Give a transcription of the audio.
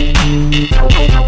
Música